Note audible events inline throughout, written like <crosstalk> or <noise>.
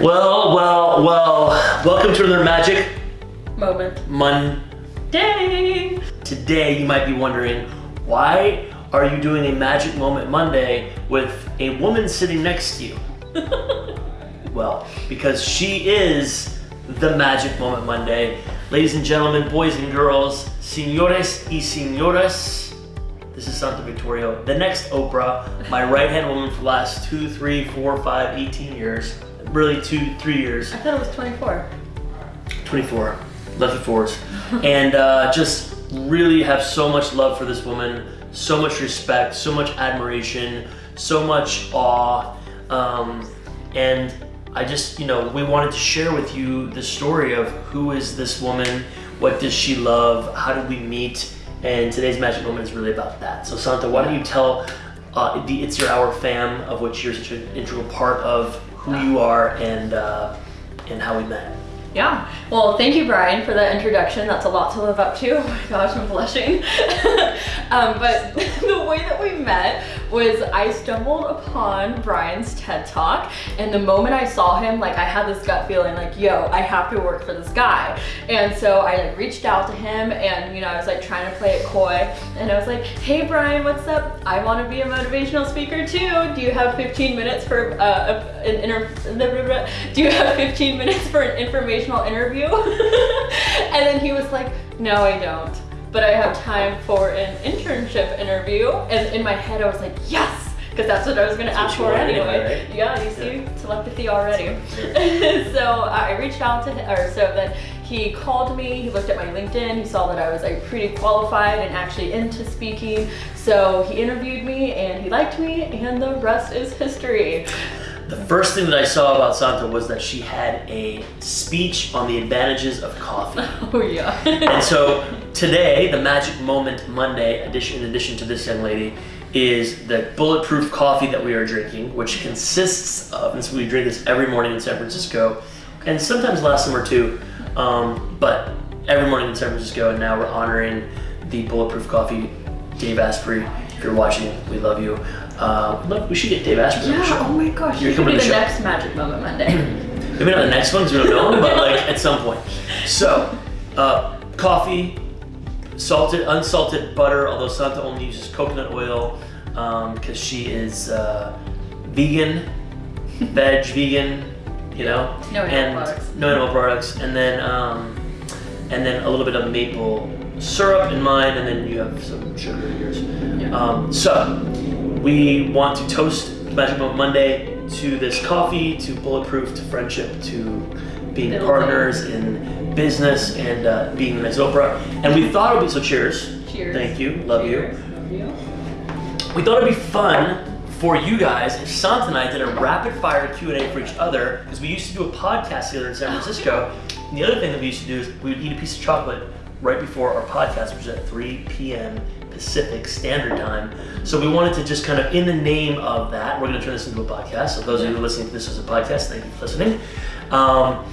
Well, well, well, welcome to another Magic Moment. Monday. Today you might be wondering, why are you doing a Magic Moment Monday with a woman sitting next to you? <laughs> well, because she is the Magic Moment Monday. Ladies and gentlemen, boys and girls, señores y señoras, this is Santa Victoria, the next Oprah, my right-hand woman for the last two, three, four, five, 18 years. Really two, three years. I thought it was 24. 24, lefty fours, <laughs> and uh, just really have so much love for this woman, so much respect, so much admiration, so much awe, um, and I just, you know, we wanted to share with you the story of who is this woman, what does she love, how did we meet, and today's magic moment is really about that. So Santa, why don't you tell uh, the It's Your Hour fam, of which you're such an integral part of, who you are and uh, and how we met. Yeah. Well, thank you, Brian, for that introduction. That's a lot to live up to. <laughs> Oh my gosh, I'm blushing. <laughs> um, but <laughs> the way that we met was I stumbled upon Brian's TED Talk, and the moment I saw him, like I had this gut feeling, like, yo, I have to work for this guy. And so I like reached out to him, and you know, I was like trying to play it coy, and I was like, hey, Brian, what's up? I want to be a motivational speaker too. Do you have 15 minutes for uh, an inter? <laughs> Do you have 15 minutes for an informational interview? <laughs> and then he was like, no, I don't but I have time for an internship interview. And in my head, I was like, yes, because that's what I was gonna ask for anyway. Right? Yeah, you see, yeah. telepathy already. <laughs> so I reached out to him, or so then he called me, he looked at my LinkedIn, he saw that I was like pretty qualified and actually into speaking. So he interviewed me and he liked me and the rest is history. The first thing that I saw about Santa was that she had a speech on the advantages of coffee. <laughs> Oh yeah. and so today, the Magic Moment Monday edition, in addition to this young lady, is the bulletproof coffee that we are drinking, which consists of, and so we drink this every morning in San Francisco, and sometimes last summer too, um, but every morning in San Francisco, and now we're honoring the bulletproof coffee, Dave Asprey. If you're watching, we love you. Uh, look, we should get Dave Asprey yeah, on the show. oh my gosh. You're coming to the, the next Magic Moment Monday. <clears throat> <laughs> Maybe not the next one because we don't know him, but like at some point. So, uh, coffee, salted, unsalted butter, although Santa only uses coconut oil because um, she is uh, vegan, <laughs> veg, vegan, you know, no animal products. No animal products, and then um, and then a little bit of maple syrup in mine, and then you have some sugar in yours. Yeah. Um, so we want to toast Magic Moment Monday to this coffee, to bulletproof, to friendship, to being Building. partners in business and uh, being next Oprah. And we thought it would be so. Cheers. Cheers. Thank you. Love cheers. you. Love you. We thought it'd be fun for you guys if Santa and I did a rapid fire Q and A for each other because we used to do a podcast together in San Francisco. And the other thing that we used to do is we would eat a piece of chocolate right before our podcast, which is at 3 p.m. Pacific Standard Time. So we wanted to just kind of, in the name of that, we're going to turn this into a podcast. So those of you who are listening to this as a podcast, thank you for listening. Um,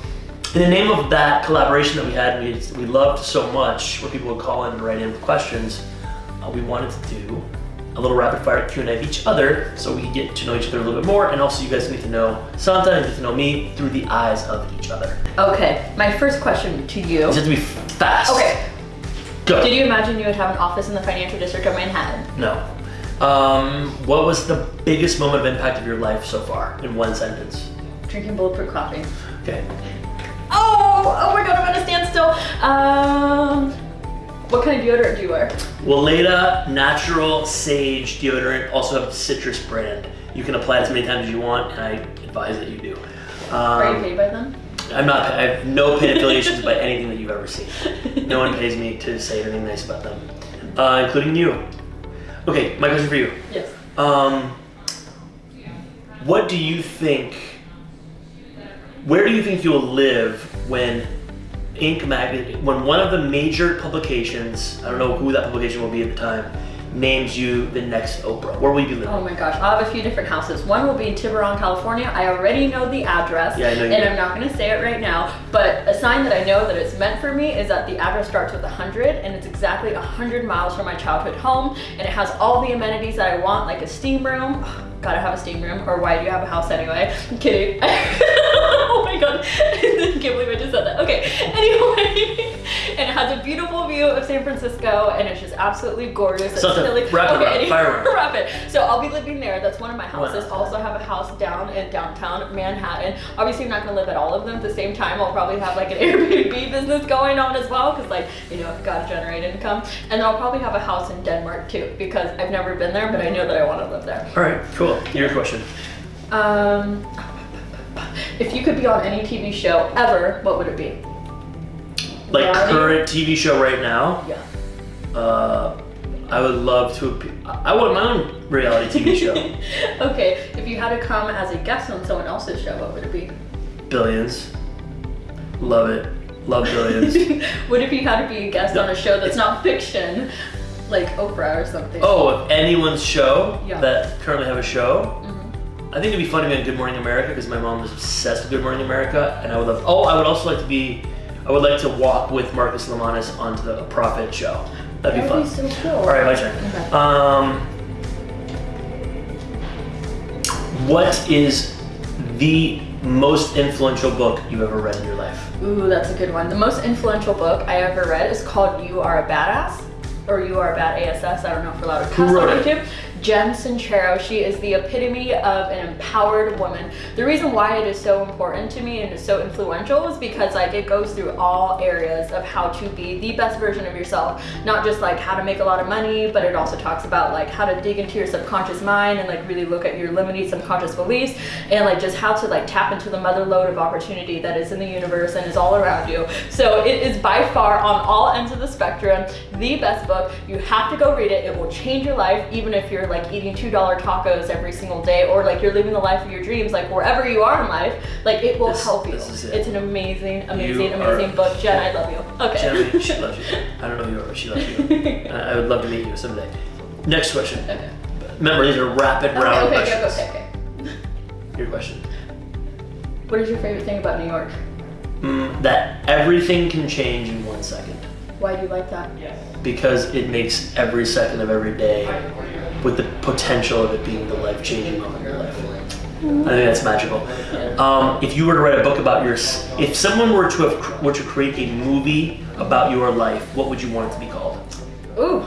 in the name of that collaboration that we had, we, we loved so much, where people would call in and write in with questions, uh, we wanted to do a little rapid fire Q&A of each other so we could get to know each other a little bit more and also you guys need to know Santa and get to know me through the eyes of each other. Okay, my first question to you. This has to be fast. Okay, Go. Did you imagine you would have an office in the financial district of Manhattan? No. Um, what was the biggest moment of impact of your life so far in one sentence? Drinking bulletproof coffee. Okay. Oh, oh my god, I'm at a standstill. Um, what kind of deodorant do you wear? Weleda Natural Sage Deodorant, also have citrus brand. You can apply it as many times as you want, and I advise that you do. Um, Are you paid by them? I'm not, I have no paid affiliations by anything that you've ever seen. No one pays me to say anything nice about them, uh, including you. Okay, my question for you. Yes. Um, what do you think, where do you think you'll live when Inc. magazine, when one of the major publications, I don't know who that publication will be at the time, names you the next Oprah? Where will you be living? Oh my gosh, I'll have a few different houses. One will be in Tiburon, California. I already know the address, yeah, I know and I'm not gonna say it right now, but a sign that I know that it's meant for me is that the address starts with 100, and it's exactly 100 miles from my childhood home, and it has all the amenities that I want, like a steam room, gotta have a steam room, or why do you have a house anyway? I'm kidding. <laughs> my god, <laughs> I can't believe I just said that. Okay, anyway, <laughs> and it has a beautiful view of San Francisco and it's just absolutely gorgeous. So it's silly. Wrap okay, it up, wrap it. So I'll be living there. That's one of my houses. Wow. Also have a house down in downtown Manhattan. Obviously, I'm not gonna live at all of them at the same time. I'll probably have like an <laughs> Airbnb business going on as well because like, you know, I've got to generate income. And then I'll probably have a house in Denmark too because I've never been there, but I know that I want to live there. All right, cool. Your question. Um, if you could be on any TV show ever, what would it be? Like Reality? current TV show right now, Yeah. uh, I would love to. I want my own reality TV show. <laughs> okay, if you had to come as a guest on someone else's show, what would it be? Billions. Love it. Love Billions. <laughs> what if you had to be a guest on a show that's not fiction, like Oprah or something? oh, if anyone's show Yeah. that currently have a show. I think it'd be fun to be on Good Morning America because my mom is obsessed with Good Morning America, and I would love. Oh, I would also like to be. I would like to walk with Marcus Lemonis onto the Profit show. That'd be That fun. be so cool. All right, my turn. Okay. Um, what is the most influential book you've ever read in your life? Ooh, that's a good one. The most influential book I ever read is called You Are a Badass, or You Are a Bad ASS. I don't know if we're allowed to cuss on? YouTube. Jen Sincero. She is the epitome of an empowered woman. The reason why it is so important to me and is so influential is because like it goes through all areas of how to be the best version of yourself. Not just like how to make a lot of money, but it also talks about like how to dig into your subconscious mind and like really look at your limiting subconscious beliefs and like just how to like tap into the mother lode of opportunity that is in the universe and is all around you. So it is by far on all ends of the spectrum the best book. You have to go read it. It will change your life even if you're like eating $2 tacos every single day or like you're living the life of your dreams like wherever you are in life, like it will This- help you. this is it. It's an amazing amazing You amazing book. Jen, I love you. Okay. Jenny, she loves you. I don't know you are, but she loves you. <laughs> I would love to meet you someday. Next question. Okay. Remember, these are rapid Okay, round okay, okay, questions. okay, okay. Your question. What is your favorite thing about New York? Mm, that everything can change in one second Why do you like that? because it makes every second of every day with the potential of it being the life-changing moment in your life. I think that's magical. Um, if you were to write a book about your, if someone were to have were to create a movie about your life, what would you want it to be called? Ooh,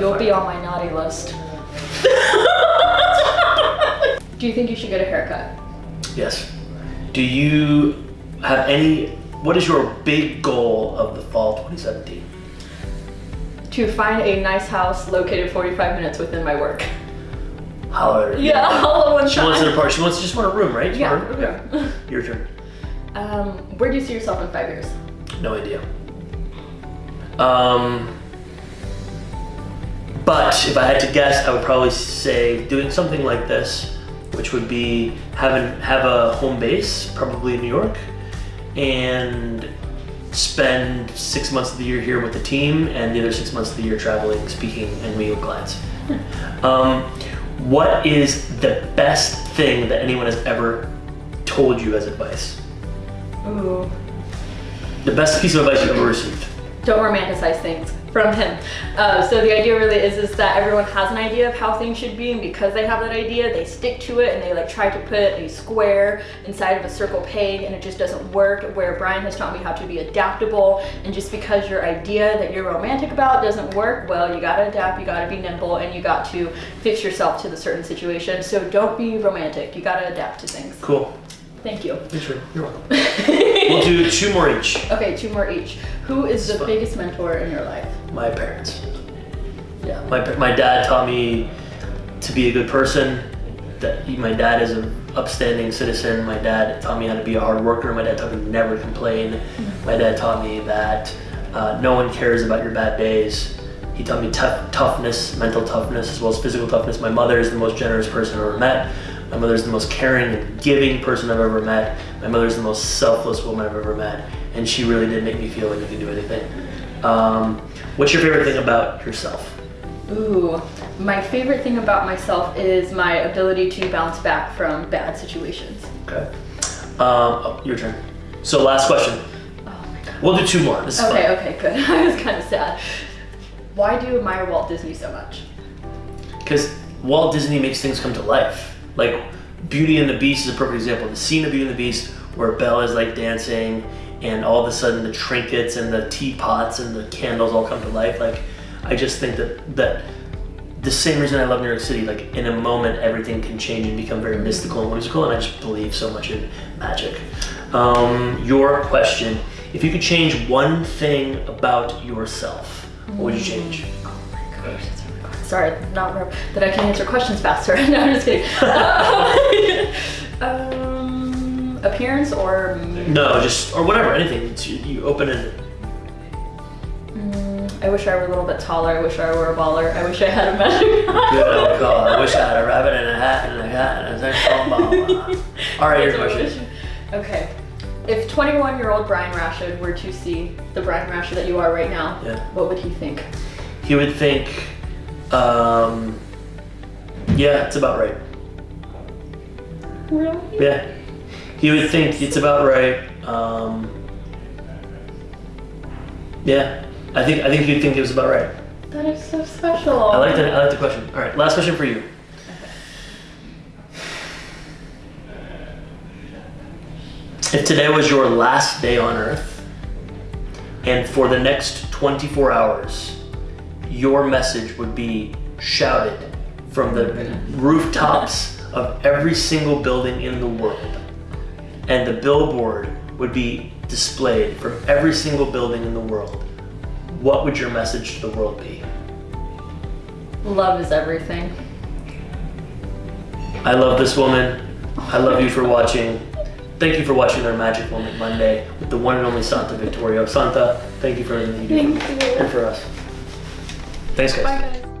you'll be on my naughty list. <laughs> do you think you should get a haircut? Yes. Do you have any? What is your big goal of the fall 2017? To find a nice house located 45 minutes within my work. Holler. Yeah, <laughs> all at one She wants time. an apartment. She wants just want a room, right? Just Yeah, room? Okay. Your turn. Um, where do you see yourself in five years? No idea. Um, but if I had to guess, I would probably say doing something like this, which would be having have a home base, probably in New York, and spend six months of the year here with the team, and the other six months of the year traveling, speaking, and meeting clients. um, what is the best thing that anyone has ever told you as advice? Ooh. The best piece of advice you've ever received? Don't romanticize things from him. Uh, so the idea really is, is that everyone has an idea of how things should be, and because they have that idea, they stick to it and they like try to put a square inside of a circle peg, and it just doesn't work. Where Brian has taught me how to be adaptable, and just because your idea that you're romantic about doesn't work, well, you gotta adapt, you gotta be nimble, and you got to fix yourself to the certain situation. So don't be romantic. You gotta adapt to things. Cool. Thank you. You're welcome. <laughs> We'll do two more each. Okay, two more each. Who is the biggest mentor in your life? My parents. Yeah. My, my dad taught me to be a good person. That my dad is an upstanding citizen. My dad taught me how to be a hard worker. My dad taught me to never complain. My dad taught me that uh, no one cares about your bad days. He taught me tough, toughness, mental toughness, as well as physical toughness. My mother is the most generous person I've ever met. My mother is the most caring and giving person I've ever met. My mother is the most selfless woman I've ever met. And she really did make me feel like I could do anything. Um, what's your favorite thing about yourself? Ooh, my favorite thing about myself is my ability to bounce back from bad situations. Okay. Um, oh, your turn. So last question. Oh my god. We'll do two more. This is Okay, fun. okay, good. <laughs> I was kind of sad. Why do you admire Walt Disney so much? Because Walt Disney makes things come to life. Like Beauty and the Beast is a perfect example. The scene of Beauty and the Beast where Belle is like dancing and all of a sudden the trinkets and the teapots and the candles all come to life. Like, I just think that that the same reason I love New York City. Like, in a moment, everything can change and become very mystical and whimsical, and I just believe so much in magic. Um, your question: If you could change one thing about yourself, what would you change? Oh my gosh. Sorry, not that I can answer questions faster. <laughs> no, I'm just kidding. um, appearance or No, just or whatever, anything. You, you open it. Mm, I wish I were a little bit taller. I wish I were a baller. I wish I had a <laughs> magic. Good oh god, I wish I had a rabbit and a hat and a hat and a thing. <laughs> All right, your That's what I question. Okay. If 21 year old Brian Rashid were to see the Brian Rashid that you are right now, Yeah. what would he think? He would think, um, yeah, it's about right. Really? Yeah. He would think it's about right. Um, yeah. I think I think he'd think it was about right. That is so special. I like the I like the question. All right, last question for you. If today was your last day on Earth, and for the next 24 hours, your message would be shouted from the rooftops of every single building in the world, and the billboard would be displayed from every single building in the world, what would your message to the world be? Love is everything. I love this woman. I love you for watching. Thank you for watching our Magic Moment Monday with the one and only Santa Victorio. Santa, thank you for everything you do and for us. Thanks, guys. Bye, guys.